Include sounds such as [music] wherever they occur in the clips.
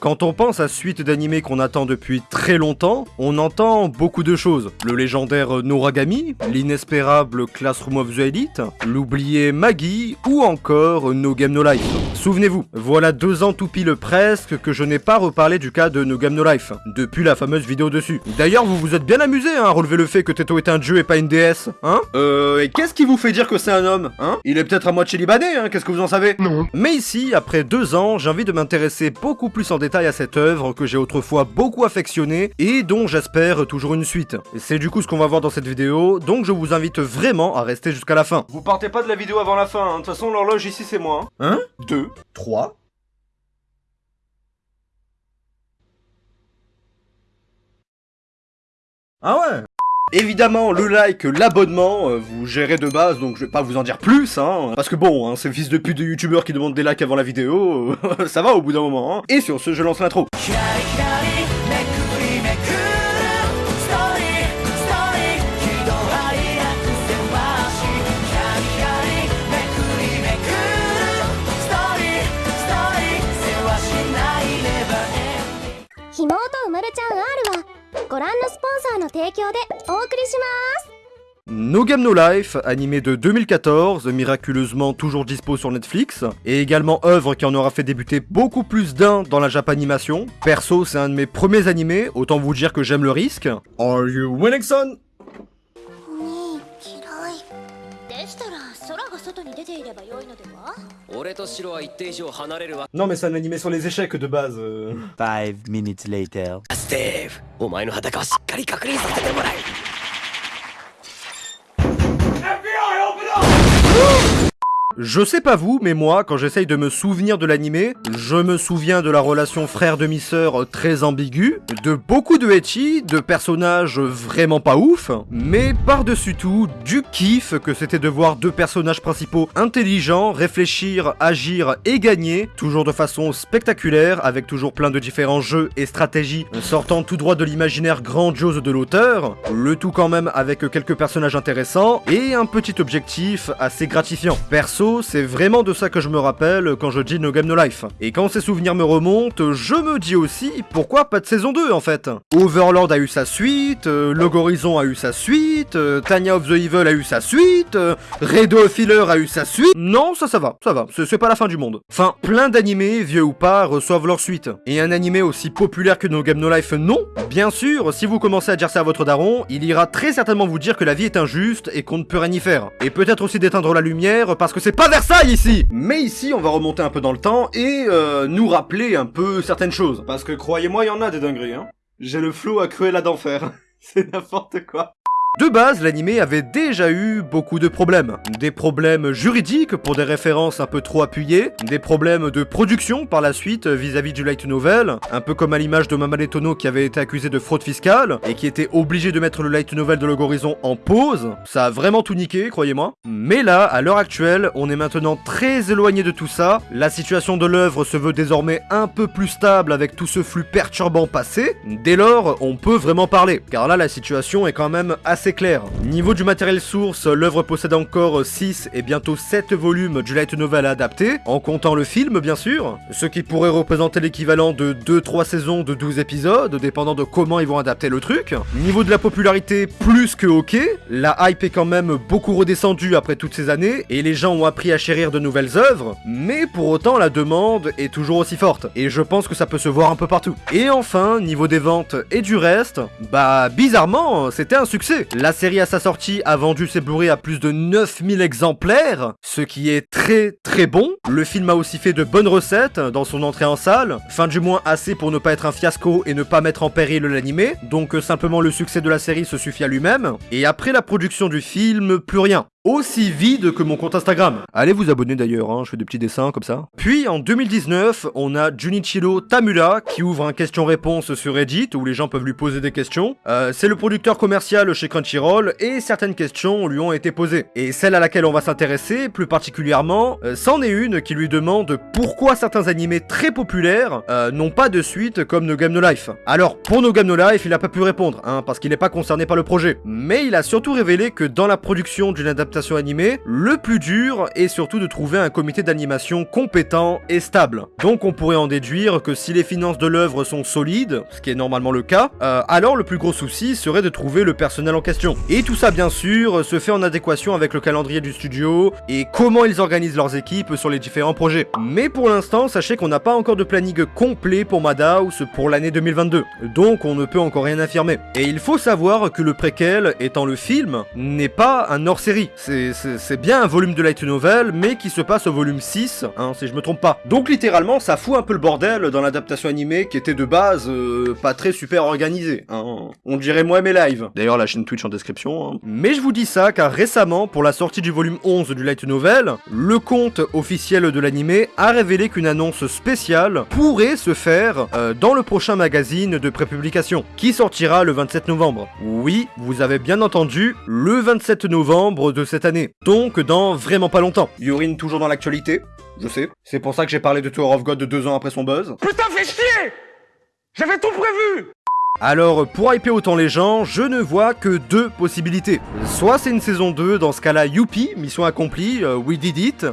Quand on pense à suite d'animés qu'on attend depuis très longtemps, on entend beaucoup de choses. Le légendaire Noragami, l'inespérable Classroom of the Elite, l'oublié Maggie ou encore No Game No Life. Souvenez-vous, voilà deux ans tout pile presque que je n'ai pas reparlé du cas de No Game No Life, depuis la fameuse vidéo dessus. D'ailleurs, vous vous êtes bien amusé hein, à relever le fait que Teto est un dieu et pas une déesse, hein? Euh, et qu'est-ce qui vous fait dire que c'est un homme, hein? Il est peut-être à moitié libanais, hein, qu'est-ce que vous en savez? Non. Mais ici, après deux ans, j'ai envie de m'intéresser beaucoup plus en détail à cette œuvre que j'ai autrefois beaucoup affectionnée et dont j'espère toujours une suite. C'est du coup ce qu'on va voir dans cette vidéo, donc je vous invite vraiment à rester jusqu'à la fin. Vous partez pas de la vidéo avant la fin, hein. de toute façon l'horloge ici c'est moi. Hein 2, 3... Ah ouais? Évidemment, le like, l'abonnement, euh, vous gérez de base, donc je vais pas vous en dire plus, hein. Parce que bon, hein, ces fils de pute de youtubeurs qui demandent des likes avant la vidéo, euh, [laughs] ça va au bout d'un moment, hein. Et sur ce, je lance l'intro. ご覧のスポンサーの提供でお送りします No Game No Life, animé de 2014, miraculeusement toujours dispo sur Netflix, et également œuvre qui en aura fait débuter beaucoup plus d'un dans la Japanimation. Perso, c'est un de mes premiers animés, autant vous dire que j'aime le risque. Are you winning son Non mais c'est un animé sur les échecs de base. euh. Five minutes later. ステーブお前の裸をしっかり確認させてもらえ Je sais pas vous, mais moi, quand j'essaye de me souvenir de l'animé, je me souviens de la relation frère-demi-sœur très ambiguë, de beaucoup de ecchi, de personnages vraiment pas ouf, mais par-dessus tout, du kiff que c'était de voir deux personnages principaux intelligents, réfléchir, agir et gagner, toujours de façon spectaculaire, avec toujours plein de différents jeux et stratégies sortant tout droit de l'imaginaire grandiose de l'auteur, le tout quand même avec quelques personnages intéressants et un petit objectif assez gratifiant. Perso, c'est vraiment de ça que je me rappelle quand je dis No Game No Life. Et quand ces souvenirs me remontent, je me dis aussi pourquoi pas de saison 2 en fait? Overlord a eu sa suite, euh, Log Horizon a eu sa suite, euh, Tanya of the Evil a eu sa suite, euh, Redo of Healer a eu sa suite. Non, ça ça va, ça va, c'est pas la fin du monde. Enfin, plein d'animés, vieux ou pas, reçoivent leur suite. Et un animé aussi populaire que No Game No Life, non Bien sûr, si vous commencez à dire ça à votre daron, il ira très certainement vous dire que la vie est injuste et qu'on ne peut rien y faire. Et peut-être aussi d'éteindre la lumière parce que c'est pas Versailles ici Mais ici, on va remonter un peu dans le temps et euh, nous rappeler un peu certaines choses. Parce que croyez-moi, il y en a des dingueries, hein. J'ai le flow à Cruella d'enfer. [laughs] c'est n'importe quoi. De base, l'animé avait déjà eu beaucoup de problèmes. Des problèmes juridiques pour des références un peu trop appuyées, des problèmes de production par la suite vis-à-vis du light novel, un peu comme à l'image de Mamadou Tono qui avait été accusé de fraude fiscale et qui était obligé de mettre le light novel de Log Horizon en pause. Ça a vraiment tout niqué, croyez-moi. Mais là, à l'heure actuelle, on est maintenant très éloigné de tout ça. La situation de l'œuvre se veut désormais un peu plus stable avec tout ce flux perturbant passé. Dès lors, on peut vraiment parler, car là, la situation est quand même assez clair. Niveau du matériel source, l'œuvre possède encore 6 et bientôt 7 volumes du light novel à adapter, en comptant le film bien sûr, ce qui pourrait représenter l'équivalent de 2-3 saisons de 12 épisodes, dépendant de comment ils vont adapter le truc. Niveau de la popularité, plus que ok, la hype est quand même beaucoup redescendue après toutes ces années, et les gens ont appris à chérir de nouvelles œuvres, mais pour autant la demande est toujours aussi forte, et je pense que ça peut se voir un peu partout. Et enfin, niveau des ventes et du reste, bah bizarrement, c'était un succès. La série à sa sortie a vendu ses Blu-ray à plus de 9000 exemplaires, ce qui est très très bon. Le film a aussi fait de bonnes recettes dans son entrée en salle, fin du moins assez pour ne pas être un fiasco et ne pas mettre en péril l'animé, donc euh, simplement le succès de la série se suffit à lui-même. Et après la production du film, plus rien aussi vide que mon compte Instagram. Allez vous abonner d'ailleurs, hein, je fais des petits dessins comme ça. Puis en 2019, on a Junichiro Tamura qui ouvre un question-réponse sur Reddit où les gens peuvent lui poser des questions. Euh, c'est le producteur commercial chez Crunchyroll et certaines questions lui ont été posées. Et celle à laquelle on va s'intéresser plus particulièrement, euh, c'en est une qui lui demande pourquoi certains animés très populaires euh, n'ont pas de suite comme No Game No Life. Alors pour No Game No Life, il a pas pu répondre, hein, parce qu'il n'est pas concerné par le projet. Mais il a surtout révélé que dans la production d'une adaptation l'adaptation animée, le plus dur est surtout de trouver un comité d'animation compétent et stable. Donc on pourrait en déduire que si les finances de l'œuvre sont solides, ce qui est normalement le cas, euh, alors le plus gros souci serait de trouver le personnel en question. Et tout ça bien sûr se fait en adéquation avec le calendrier du studio et comment ils organisent leurs équipes sur les différents projets. Mais pour l'instant, sachez qu'on n'a pas encore de planning complet pour Madhouse pour l'année 2022, donc on ne peut encore rien affirmer. Et il faut savoir que le préquel, étant le film, n'est pas un hors-série. C'est- bien un volume de light novel, mais qui se passe au volume 6, hein, si je me trompe pas. Donc littéralement, ça fout un peu le bordel dans l'adaptation animée qui était de base euh, pas très super organisée. hein. On dirait moi mes lives. D'ailleurs, la chaîne Twitch en description. hein. Mais je vous dis ça car récemment, pour la sortie du volume 11 du light novel, le compte officiel de l'animé a révélé qu'une annonce spéciale pourrait se faire euh, dans le prochain magazine de prépublication, qui sortira le 27 novembre. Oui, vous avez bien entendu, le 27 novembre de cette année. Donc dans vraiment pas longtemps. Yurine toujours dans l'actualité, je sais. C'est pour ça que j'ai parlé de Tower of God deux ans après son buzz. Putain, fais chier J'avais tout prévu Alors, pour hyper autant les gens, je ne vois que deux possibilités. Soit c'est une saison 2, dans ce cas-là, youpi, mission accomplie, euh, we did it.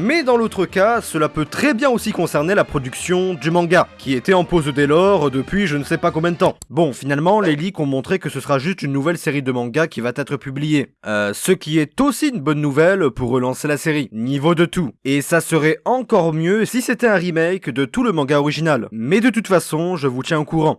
Mais dans l'autre cas, cela peut très bien aussi concerner la production du manga, qui était en pause dès lors depuis je ne sais pas combien de temps. Bon, finalement, les leaks ont montré que ce sera juste une nouvelle série de manga qui va être publiée. Euh, ce qui est aussi une bonne nouvelle pour relancer la série, niveau de tout. Et ça serait encore mieux si c'était un remake de tout le manga original. Mais de toute façon, je vous tiens au courant.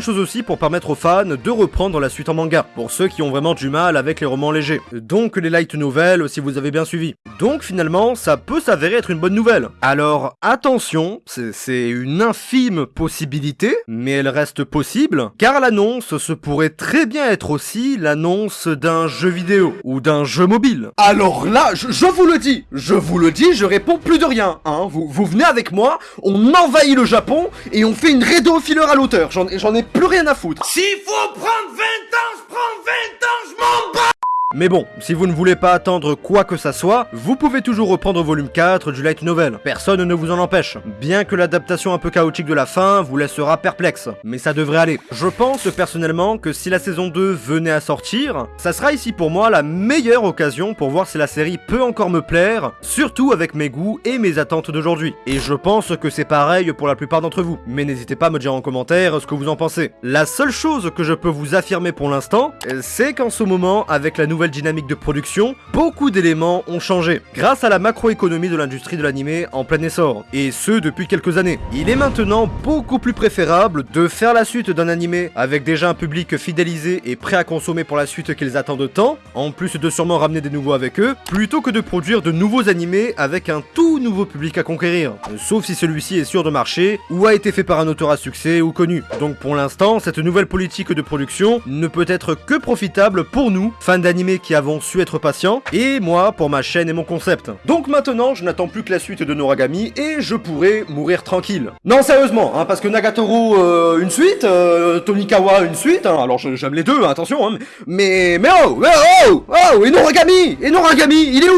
Chose aussi pour permettre aux fans de reprendre la suite en manga, pour ceux qui ont vraiment du mal avec les romans légers. Donc les light novels si vous avez bien suivi. Donc finalement, ça peut s'avérer être une bonne nouvelle. Alors attention, c'est- une infime possibilité, mais elle reste possible, car l'annonce se pourrait très bien être aussi l'annonce d'un jeu vidéo, ou d'un jeu mobile. Alors là, je, vous le dis, je vous le dis, je réponds plus de rien, hein. Vous, vous venez avec moi, on envahit le Japon, et on fait une redo filler à l'auteur, j'en ai- plus rien à foutre. S'il faut prendre 20 ans, je prends 20 ans, je m'en bats Mais bon, si vous ne voulez pas attendre quoi que ça soit, vous pouvez toujours reprendre volume 4 du light novel. Personne ne vous en empêche. Bien que l'adaptation un peu chaotique de la fin vous laissera perplexe. Mais ça devrait aller. Je pense personnellement que si la saison 2 venait à sortir, ça sera ici pour moi la meilleure occasion pour voir si la série peut encore me plaire, surtout avec mes goûts et mes attentes d'aujourd'hui. Et je pense que c'est pareil pour la plupart d'entre vous. Mais n'hésitez pas à me dire en commentaire ce que vous en pensez. La seule chose que je peux vous affirmer pour l'instant, euh, c'est qu'en ce moment, avec la nouvelle dynamique de production, beaucoup d'éléments ont changé, grâce à la macroéconomie de l'industrie de l'animé en plein essor, et ce depuis quelques années. Il est maintenant beaucoup plus préférable de faire la suite d'un animé avec déjà un public fidélisé et prêt à consommer pour la suite qu'ils attendent tant, en plus de sûrement ramener des nouveaux avec eux, plutôt que de produire de nouveaux animés avec un tout nouveau public à conquérir, sauf si celui-ci est sûr de marcher ou a été fait par un auteur à succès ou connu. Donc pour l'instant, cette nouvelle politique de production ne peut être que profitable pour nous, fans d'animés qui avons su être patients, et moi pour ma chaîne et mon concept. Donc maintenant, je n'attends plus que la suite de Noragami et je pourrai mourir tranquille. Non, sérieusement, hein, parce que Nagatoro euh, une suite, euh, Tonikawa une suite, hein, alors j'aime les deux, hein, attention, hein, mais mais oh, mais oh, oh, et Noragami, et Noragami, il est où?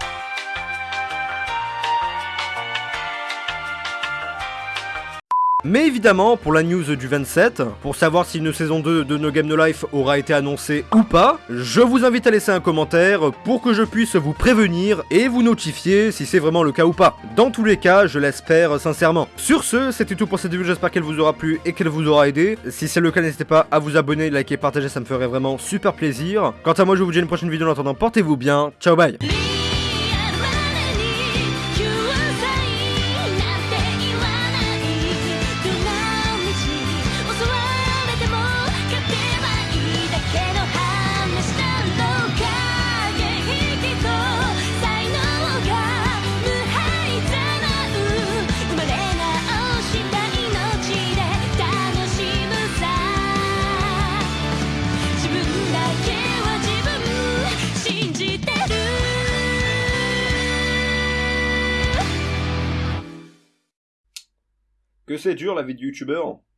Mais évidemment, pour la news du 27, pour savoir si une saison 2 de No Game No Life aura été annoncée ou pas, je vous invite à laisser un commentaire pour que je puisse vous prévenir et vous notifier si c'est vraiment le cas ou pas. Dans tous les cas, je l'espère sincèrement. Sur ce, c'était tout pour cette vidéo, j'espère qu'elle vous aura plu et qu'elle vous aura aidé. Si c'est le cas, n'hésitez pas à vous abonner, liker, partager, ça me ferait vraiment super plaisir. Quant à moi, je vous dis à une prochaine vidéo, en attendant, portez-vous bien, ciao bye C'est dur la vie de youtubeur